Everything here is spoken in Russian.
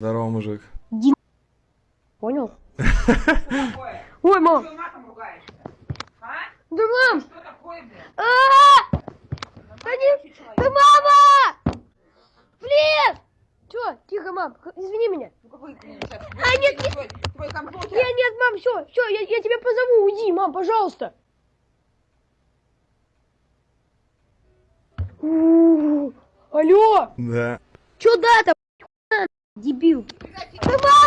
Здорово, мужик. Понял? такое? Ой, мам! Что матом ругаешься? А? Да мам! Что такое? А! Человек. Да мама! Блин! Чё? Тихо, мам, извини меня. Ну какой ты сейчас? А, нет, нет. Твой, компьютер. Нет, нет, мам, все, все, я, я тебя позову, уйди, мам, пожалуйста. Алло, Да. чё да там? Дебил.